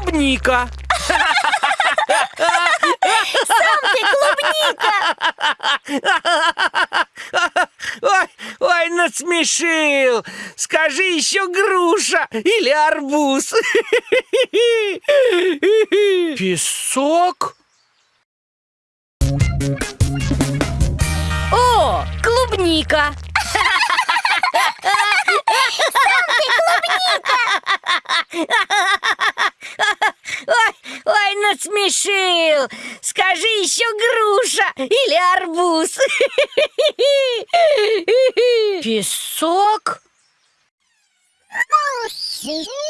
клубника. Сам ты клубника! Ой, ой, насмешил. Скажи еще груша или арбуз. Песок? О, клубника! Ой, ой, насмешил! Скажи еще груша или арбуз? Песок? насмешил!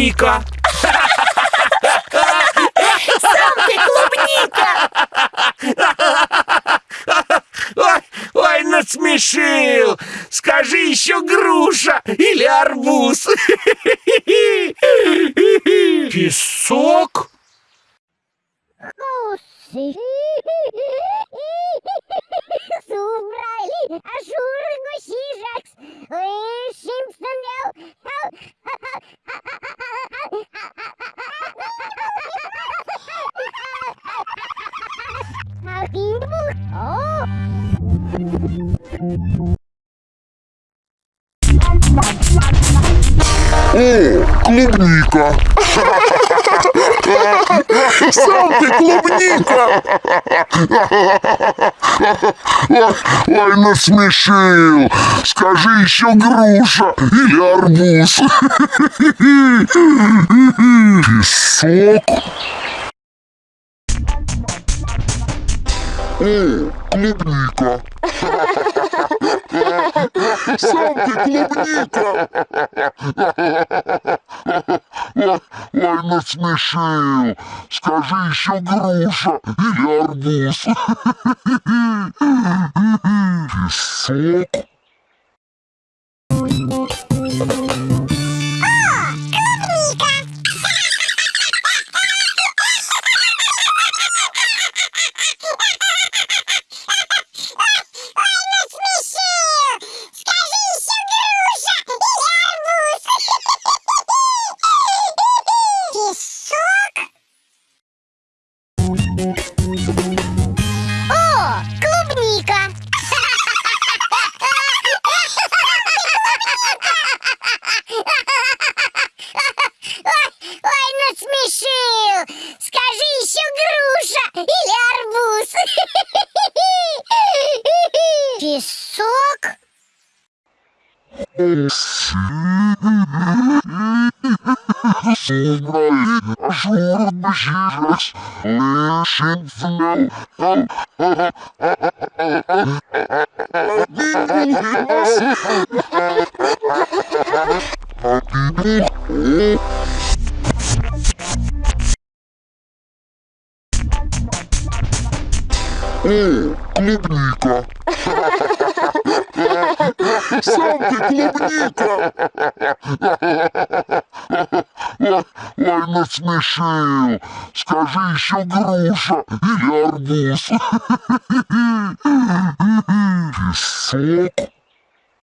Клубника. Сам ты клубника! Ой, ой, насмешил. Скажи еще груша или арбуз. Песок? Субрали, ажур, гусижакс, О, клубника! Сам ты клубника! Ой, ой, насмешил! Скажи еще груша или арбуз! Песок? О, клубника! Сам ты клубника! Ой, насмешил! Скажи еще груша или арбуз! Песок? О, клубника! Ой, ой! Скажи еще груша или арбуз! Песок? ажур, бжижас, лешинфнел, О, клубника! Сам ты клубника! Ой, насмешил! Скажи еще груша или арбуз! Песок?